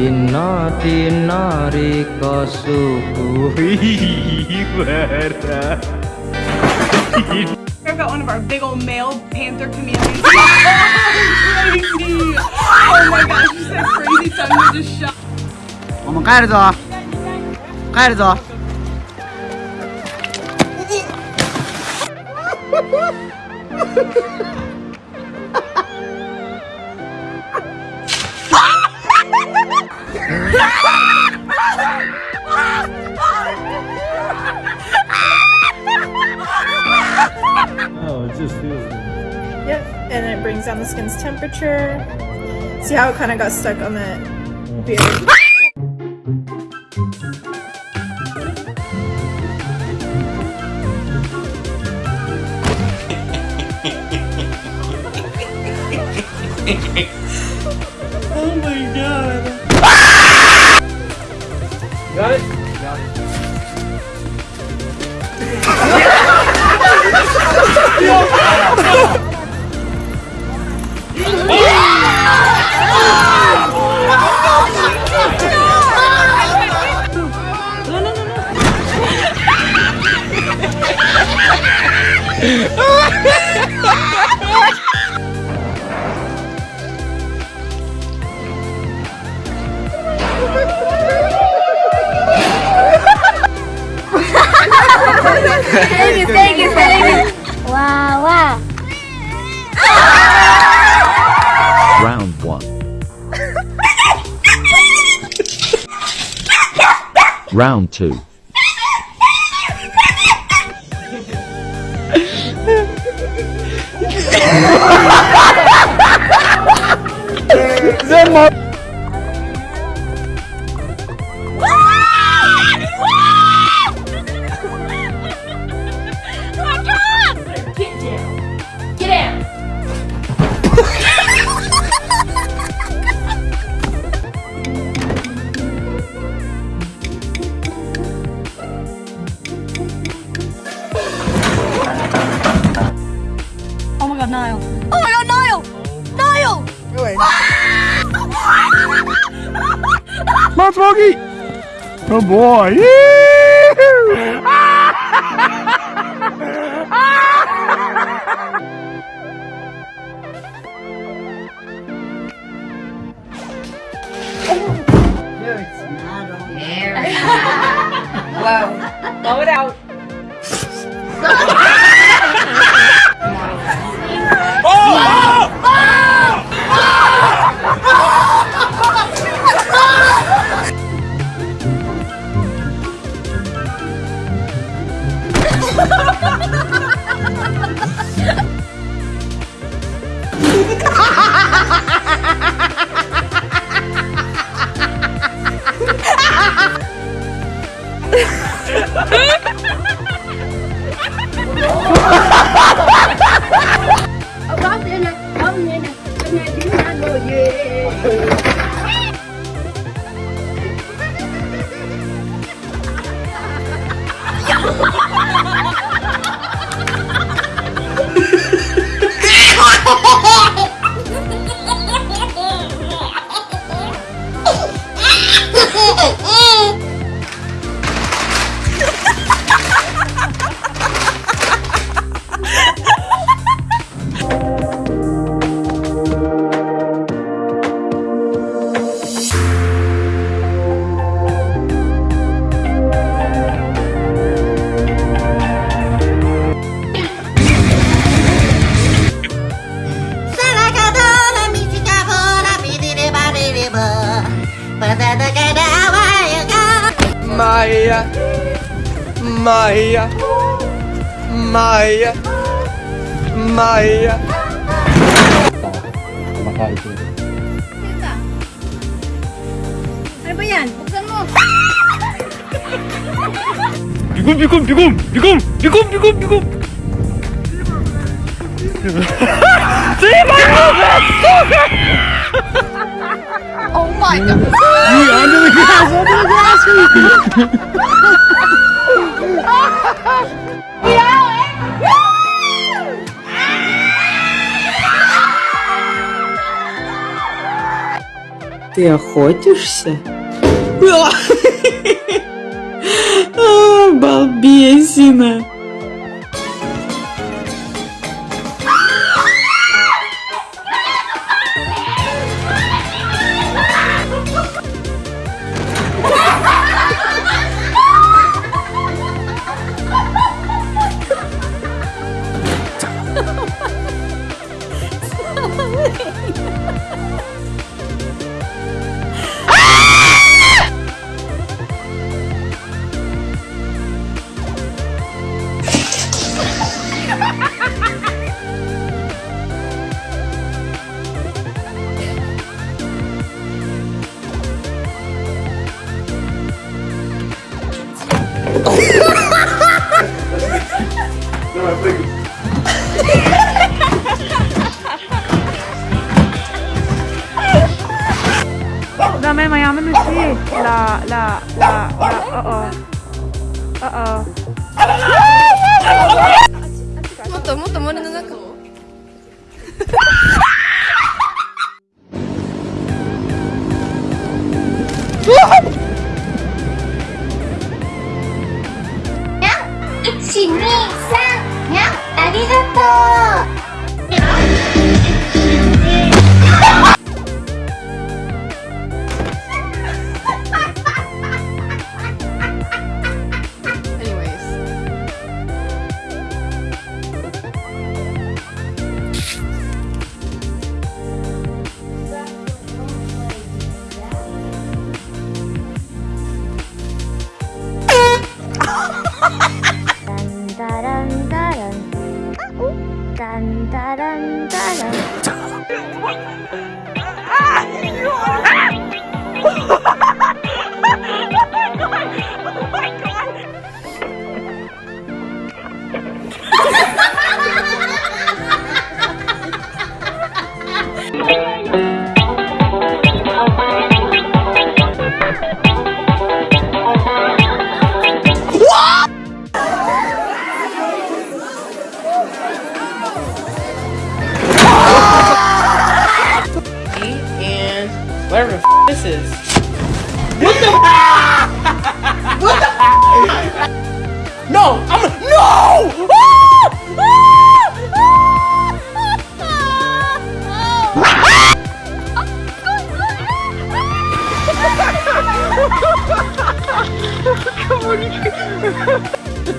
Inna tinari kasukuhi bara. I've got one of our big old male panther chameleons. oh, crazy! Oh my gosh, you said crazy tongue, you just shot. 我们开着走，开着走。 Oh, Down the skin's temperature. See how it kind of got stuck on that beard? Round 2. Get Come on, Smokey! Good boy! Blow it out. Maya, Maya, Maya. Kumakain siya. Tita. Bigum, bigum, bigum, bigum, bigum, bigum, bigum. Demon movement! oh my god! you under the grass, under the grass! Ты охотишься? めん、やめなさい。ラ、ラ、ラ、ラ、おお。あお。もっともっと森の中を。What? 딴따란따란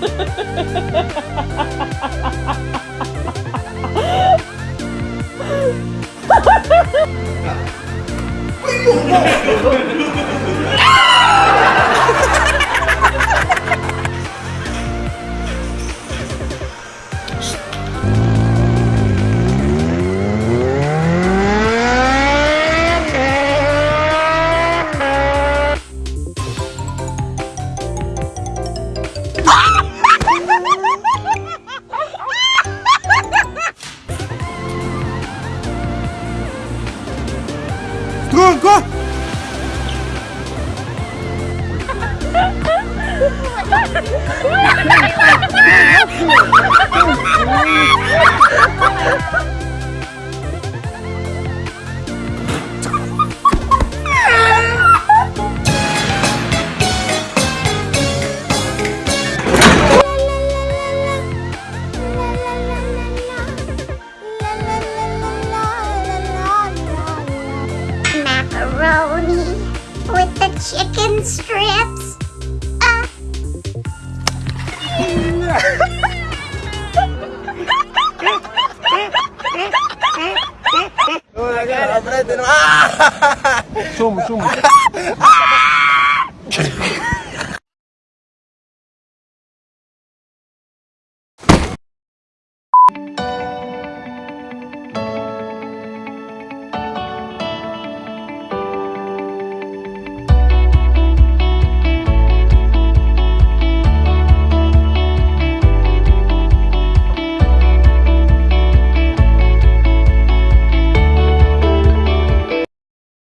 ハハハハ哥哥 Zoom, zoom.